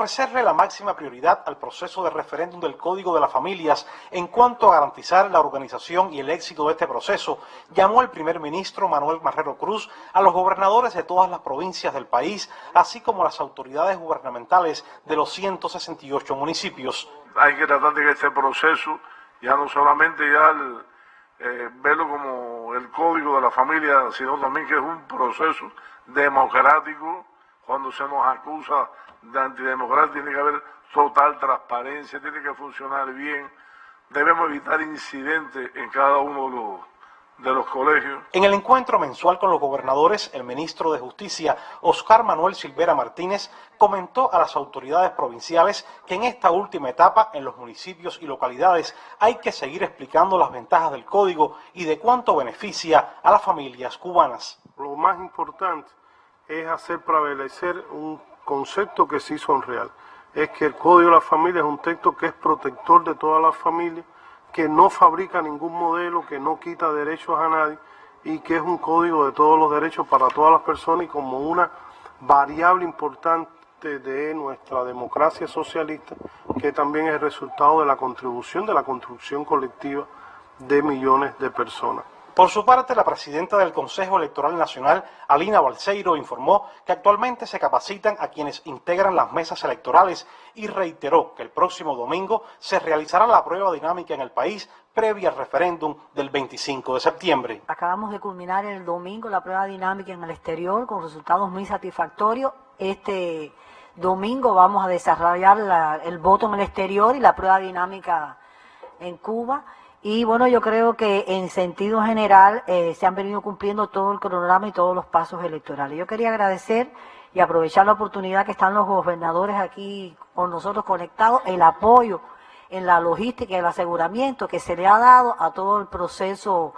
ofrecerle la máxima prioridad al proceso de referéndum del Código de las Familias en cuanto a garantizar la organización y el éxito de este proceso, llamó el primer ministro Manuel Marrero Cruz a los gobernadores de todas las provincias del país, así como las autoridades gubernamentales de los 168 municipios. Hay que tratar de que este proceso, ya no solamente ya eh, verlo como el Código de la Familia, sino también que es un proceso democrático, cuando se nos acusa de antidemocracia tiene que haber total transparencia, tiene que funcionar bien. Debemos evitar incidentes en cada uno de los, de los colegios. En el encuentro mensual con los gobernadores, el ministro de Justicia, Oscar Manuel Silvera Martínez, comentó a las autoridades provinciales que en esta última etapa, en los municipios y localidades, hay que seguir explicando las ventajas del código y de cuánto beneficia a las familias cubanas. Lo más importante es hacer prevalecer un concepto que sí son real. Es que el Código de la Familia es un texto que es protector de todas las familias, que no fabrica ningún modelo, que no quita derechos a nadie y que es un código de todos los derechos para todas las personas y como una variable importante de nuestra democracia socialista, que también es el resultado de la contribución de la construcción colectiva de millones de personas. Por su parte, la presidenta del Consejo Electoral Nacional, Alina Balseiro, informó que actualmente se capacitan a quienes integran las mesas electorales y reiteró que el próximo domingo se realizará la prueba dinámica en el país previa al referéndum del 25 de septiembre. Acabamos de culminar el domingo la prueba dinámica en el exterior con resultados muy satisfactorios. Este domingo vamos a desarrollar el voto en el exterior y la prueba dinámica en Cuba. Y bueno, yo creo que en sentido general eh, se han venido cumpliendo todo el cronograma y todos los pasos electorales. Yo quería agradecer y aprovechar la oportunidad que están los gobernadores aquí con nosotros conectados, el apoyo en la logística y el aseguramiento que se le ha dado a todo el proceso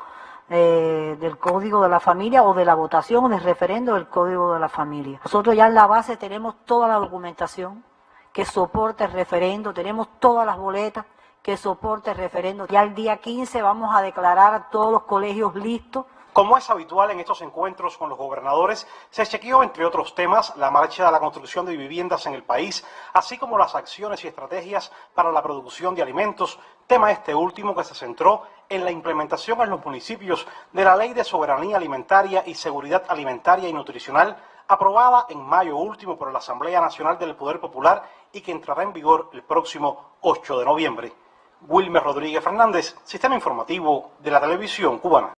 eh, del Código de la Familia o de la votación del referendo del Código de la Familia. Nosotros ya en la base tenemos toda la documentación que soporte el referendo, tenemos todas las boletas, que soporte el referendo. Ya el día 15 vamos a declarar a todos los colegios listos. Como es habitual en estos encuentros con los gobernadores, se chequeó, entre otros temas, la marcha de la construcción de viviendas en el país, así como las acciones y estrategias para la producción de alimentos, tema este último que se centró en la implementación en los municipios de la Ley de Soberanía Alimentaria y Seguridad Alimentaria y Nutricional, aprobada en mayo último por la Asamblea Nacional del Poder Popular y que entrará en vigor el próximo 8 de noviembre. Wilmer Rodríguez Fernández, Sistema Informativo de la Televisión Cubana.